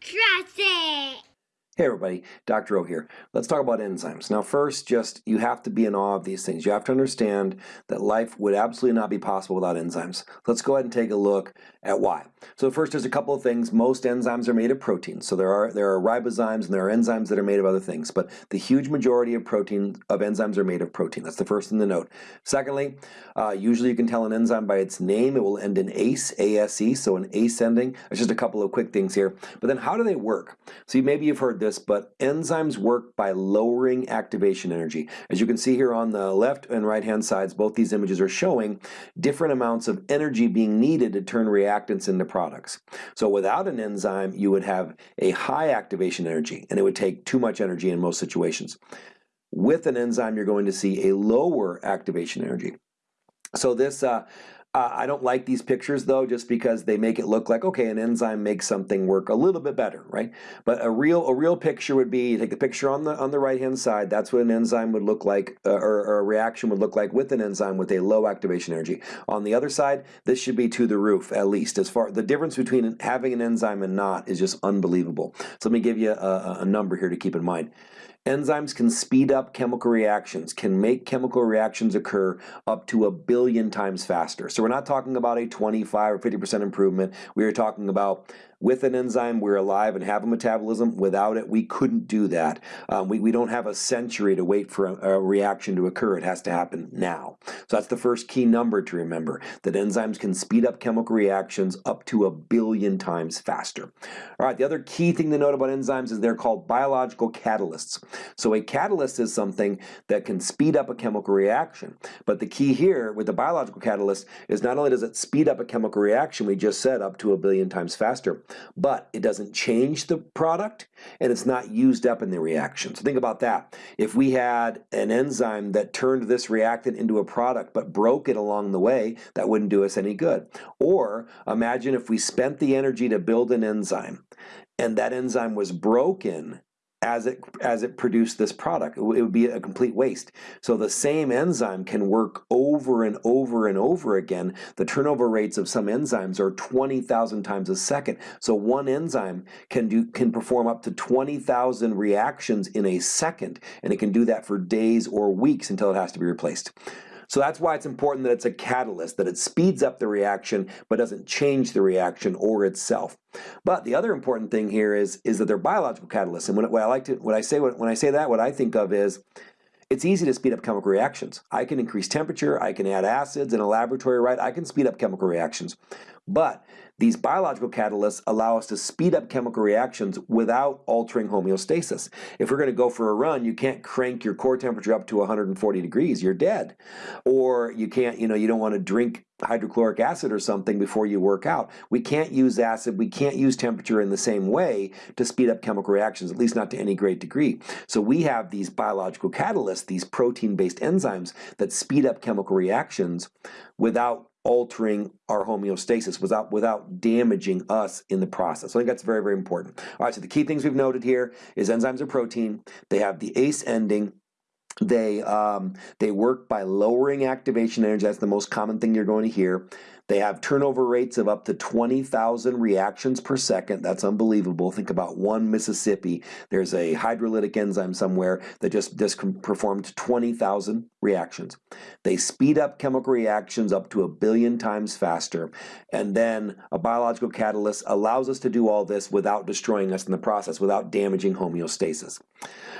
Trust it! Hey everybody, Dr. O here. Let's talk about enzymes. Now first, just you have to be in awe of these things. You have to understand that life would absolutely not be possible without enzymes. Let's go ahead and take a look at why. So first, there's a couple of things. Most enzymes are made of proteins. So there are there are ribozymes and there are enzymes that are made of other things. But the huge majority of protein of enzymes are made of protein. That's the first thing to note. Secondly, uh, usually you can tell an enzyme by its name. It will end in ACE, A-S-E, so an ACE ending. There's just a couple of quick things here. But then how do they work? So maybe you've heard this, but enzymes work by lowering activation energy. As you can see here on the left and right hand sides, both these images are showing different amounts of energy being needed to turn reactants into products. So without an enzyme, you would have a high activation energy, and it would take too much energy in most situations. With an enzyme, you're going to see a lower activation energy. So this uh, uh, I don't like these pictures though, just because they make it look like, okay, an enzyme makes something work a little bit better, right? But a real a real picture would be, you take the picture on the on the right hand side, that's what an enzyme would look like, uh, or, or, a reaction would look like with an enzyme with a low activation energy. On the other side, this should be to the roof at least. As far the difference between having an enzyme and not is just unbelievable. So let me give you a, a number here to keep in mind. Enzymes can speed up chemical reactions, can make chemical reactions occur up to a billion times faster. So we're not talking about a 25 or 50% improvement. We are talking about with an enzyme, we're alive and have a metabolism. Without it, we couldn't do that. Um, we, we don't have a century to wait for a, a, reaction to occur. It has to happen now. So that's the first key number to remember, that enzymes can speed up chemical reactions up to a billion times faster. All right, the other key thing to note about enzymes is they're called biological catalysts. So a catalyst is something that can speed up a chemical reaction. But the key here with the biological catalyst is not only does it speed up a chemical reaction, we just said up to a billion times faster, but it doesn't change the product and it's not used up in the reaction. So think about that. If we had an enzyme that turned this reactant into a product but broke it along the way, that wouldn't do us any good. Or imagine if we spent the energy to build an enzyme and that enzyme was broken as it as it produced this product. It would be a complete waste. So the same enzyme can work over and over and over again. The turnover rates of some enzymes are 20,000 times a second. So one enzyme can do can perform up to 20,000 reactions in a second, and it can do that for days or weeks until it has to be replaced. So that's why it's important that it's a catalyst, that it speeds up the reaction but doesn't change the reaction or itself. But the other important thing here is, is that they're biological catalysts. And when, I like to, what I say, when I say that, what I think of is, it's easy to speed up chemical reactions. I can increase temperature, I can add acids in a laboratory, right? I can speed up chemical reactions. But these biological catalysts allow us to speed up chemical reactions without altering homeostasis. If we're going to go for a run, you can't crank your core temperature up to 140 degrees, you're dead. Or you can't, you know, you don't want to drink hydrochloric acid or something before you work out. We can't use acid, we can't use temperature in the same way to speed up chemical reactions, at least not to any great degree. So we have these biological catalysts, these protein-based enzymes that speed up chemical reactions without altering our homeostasis without, without damaging us in the process. So I think that's very, very important. All right, so the key things we've noted here is enzymes are protein. They have the ACE ending. They, um, they work by lowering activation energy. That's the most common thing you're going to hear. They have turnover rates of up to 20,000 reactions per second. That's unbelievable. Think about one Mississippi. There's a hydrolytic enzyme somewhere that just, just performed 20,000 reactions. They speed up chemical reactions up to a billion times faster. And then a biological catalyst allows us to do all this without destroying us in the process, without damaging homeostasis.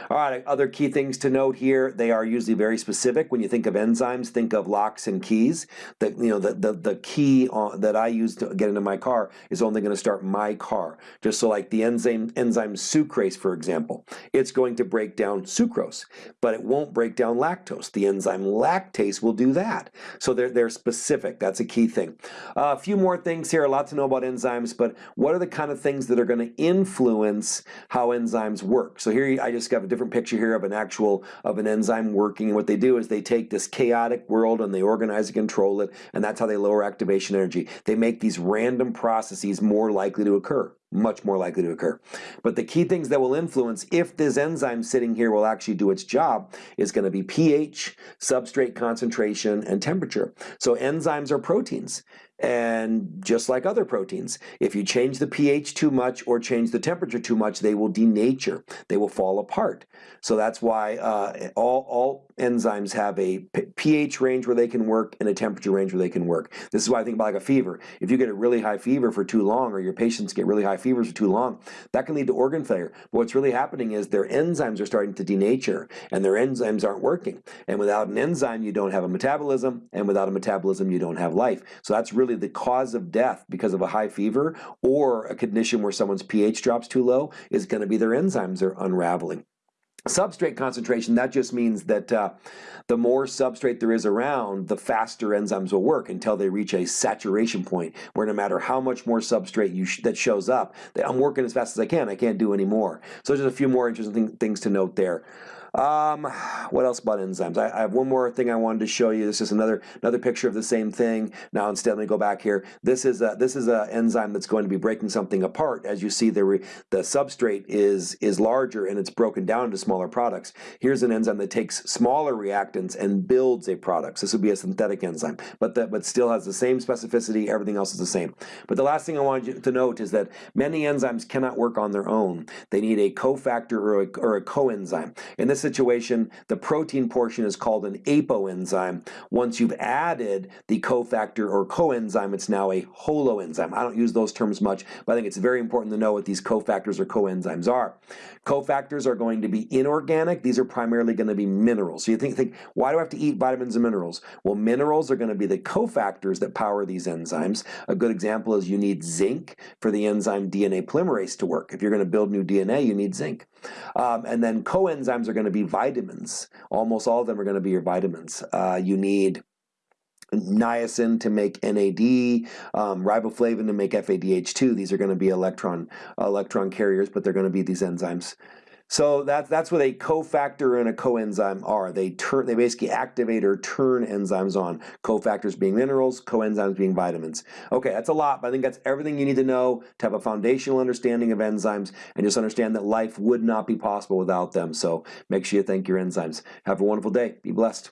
All right, other key things to note here, they are usually very specific. When you think of enzymes, think of locks and keys. The, you know, the, the, the key on, that I use to get into my car is only going to start my car. Just so like the enzyme, enzyme sucrase, for example, it's going to break down sucrose, but it won't break down lactose. The enzyme lactase will do that. So they're, they're specific. That's a key thing. Uh, a few more things here, a lot to know about enzymes, but what are the kind of things that are going to influence how enzymes work? So here I just got a different picture here of an actual of an enzyme working. And what they do is they take this chaotic world and they organize and control it, and that's how they lower activation energy. They make these random processes more likely to occur much more likely to occur. But the key things that will influence if this enzyme sitting here will actually do its job is going to be pH, substrate concentration, and temperature. So enzymes are proteins. And just like other proteins, if you change the pH too much or change the temperature too much, they will denature. They will fall apart. So that's why uh, all, all enzymes have a pH range where they can work and a temperature range where they can work. This is why I think about like a fever. If you get a really high fever for too long or your patients get really high fevers for too long, that can lead to organ failure. But what's really happening is their enzymes are starting to denature and their enzymes aren't working. And without an enzyme, you don't have a metabolism. And without a metabolism, you don't have life. So that's really the cause of death because of a high fever or a condition where someone's pH drops too low is going to be their enzymes are unraveling. Substrate concentration, that just means that uh, the more substrate there is around, the faster enzymes will work until they reach a saturation point where no matter how much more substrate sh that shows up, I'm working as fast as I can, I can't do any more. So just a few more interesting things to note there. Um, what else about enzymes? I, I, have one more thing I wanted to show you. This is another another picture of the same thing. Now instead, let me go back here. This is a, this is an enzyme that's going to be breaking something apart. As you see, the the substrate is is larger and it's broken down into smaller products. Here's an enzyme that takes smaller reactants and builds a product. So this would be a synthetic enzyme, but that but still has the same specificity. Everything else is the same. But the last thing I wanted you to note is that many enzymes cannot work on their own. They need a cofactor or a, or a coenzyme. In this situation, the protein portion is called an apoenzyme. Once you've added the cofactor or coenzyme, it's now a holoenzyme. I don't use those terms much, but I think it's very important to know what these cofactors or coenzymes are. Cofactors are going to be inorganic. These are primarily going to be minerals. So you think, think, why do I have to eat vitamins and minerals? Well, minerals are going to be the cofactors that power these enzymes. A good example is you need zinc for the enzyme DNA polymerase to work. If you're going to build new DNA, you need zinc. Um, and then coenzymes are going to be vitamins. Almost all of them are going to be your vitamins. Uh, you need niacin to make NAD, um, riboflavin to make FADH2. These are going to be electron electron carriers, but they're going to be these enzymes. So that's that's what a cofactor and a coenzyme are. They turn they basically activate or turn enzymes on. Cofactors being minerals, coenzymes being vitamins. Okay, that's a lot, but I think that's everything you need to know to have a foundational understanding of enzymes and just understand that life would not be possible without them. So make sure you thank your enzymes. Have a wonderful day. Be blessed.